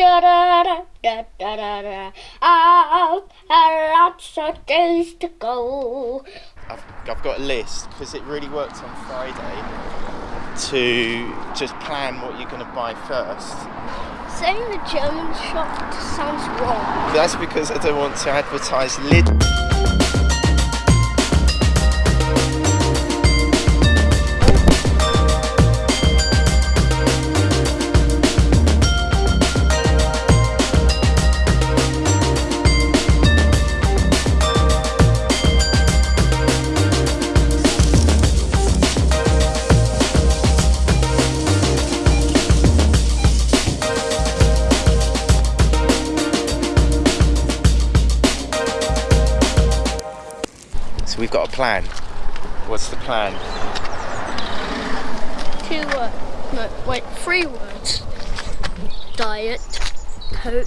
da da da da da da da. I've had lots of days to go. I've, I've got a list because it really worked on Friday to just plan what you're going to buy first. Saying the German shop sounds wrong. That's because I don't want to advertise Lidl. We've got a plan. What's the plan? Two words. No, wait, three words. Diet, Coke,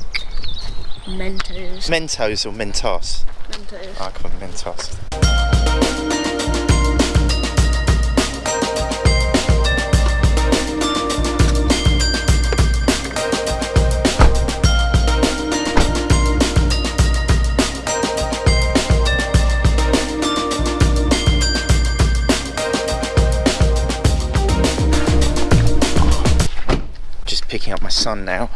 Mentos. Mentos or Mentos? Mentos. I call them Mentos. My son now,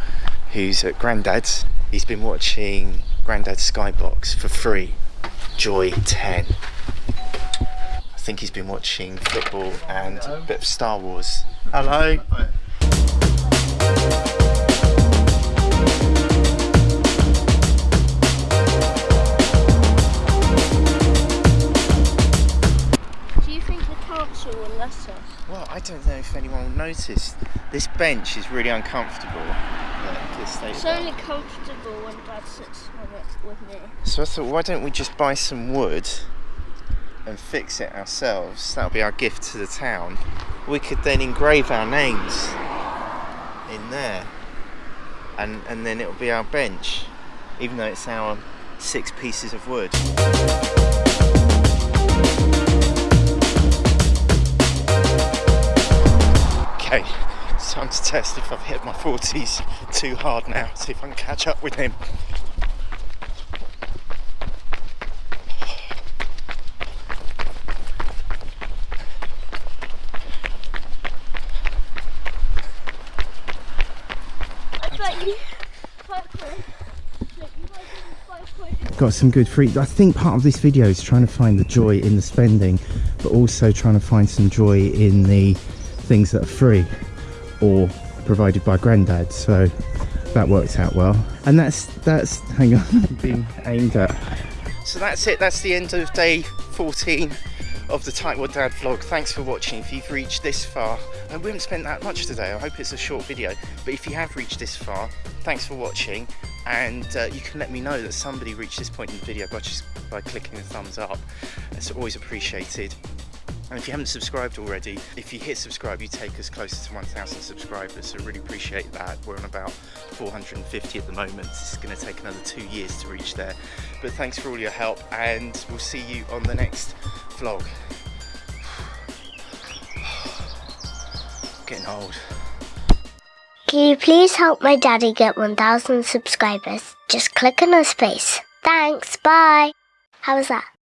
who's at Granddad's. He's been watching Granddad's Skybox for free. Joy 10. I think he's been watching football and a bit of Star Wars. Hello. Do you think the council will let us? Well, I don't know if anyone will notice. This bench is really uncomfortable. at this state It's only comfortable when Dad sits on it with me. So I thought, why don't we just buy some wood and fix it ourselves? That'll be our gift to the town. We could then engrave our names in there, and and then it'll be our bench, even though it's our six pieces of wood. Test if I've hit my 40s too hard now. See if I can catch up with him. I bet you. Five quid. Look, you guys give me five quid. got some good free i think part of this video is trying to find the joy in the spending but also trying to find some joy in the things that are free or provided by granddad so that worked out well and that's that's hang on being aimed at So that's it, that's the end of day 14 of the Tightwad Dad vlog. Thanks for watching. If you've reached this far, and we haven't spent that much today, I hope it's a short video, but if you have reached this far, thanks for watching, and uh, you can let me know that somebody reached this point in the video by just by clicking the thumbs up. It's always appreciated. And if you haven't subscribed already, if you hit subscribe, you take us closer to 1,000 subscribers. So really appreciate that. We're on about 450 at the moment. It's going to take another two years to reach there. But thanks for all your help, and we'll see you on the next vlog. Getting old. Can you please help my daddy get 1,000 subscribers? Just click on his face. Thanks, bye. How was that?